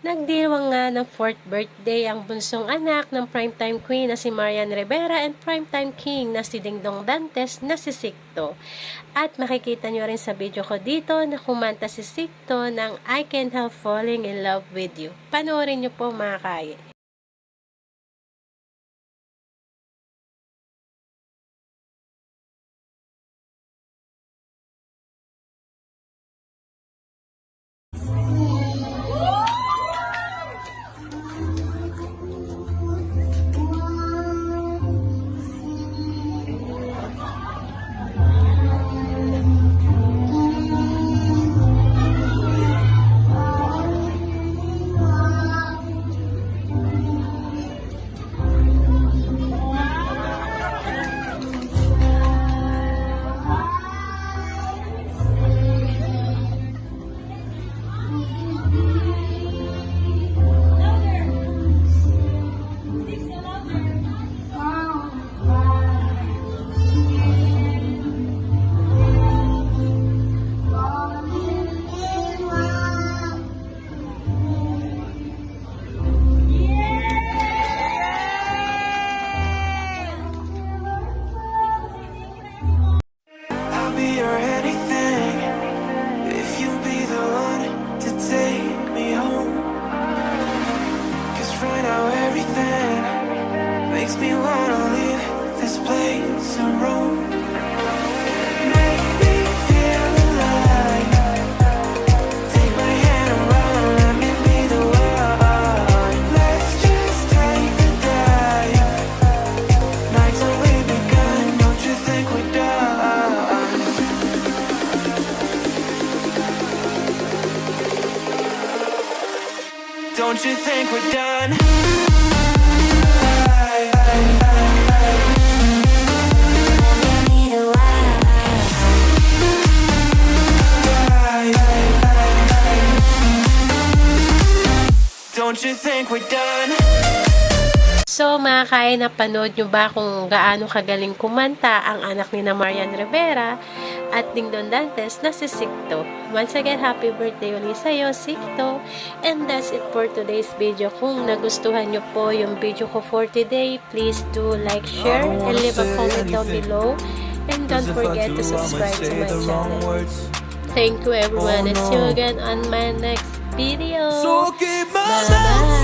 Nagdiwang nga ng 4th birthday ang bunsong anak ng primetime queen na si Marian Rivera and primetime king na si Dingdong Dantes na si Sikto. At makikita nyo rin sa video ko dito na kumanta si Sikto ng I Can't Help Falling in Love With You. Panoorin nyo po mga kaya. Makes me wanna leave this place and roam. Make me feel alive. Take Don't you think we're done? So mga kaya napanood nyo ba kung gaano kagaling kumanta ang anak ni na Marian Rivera at Dingdong Dantes na si Sikto. Once again, happy birthday ulit sa'yo, Sikto. And that's it for today's video. Kung nagustuhan nyo po yung video ko for today, please do like, share, and leave a comment down below. And don't forget to subscribe to my channel. Thank you everyone oh, and see you again on my next video. So keep my bye bye.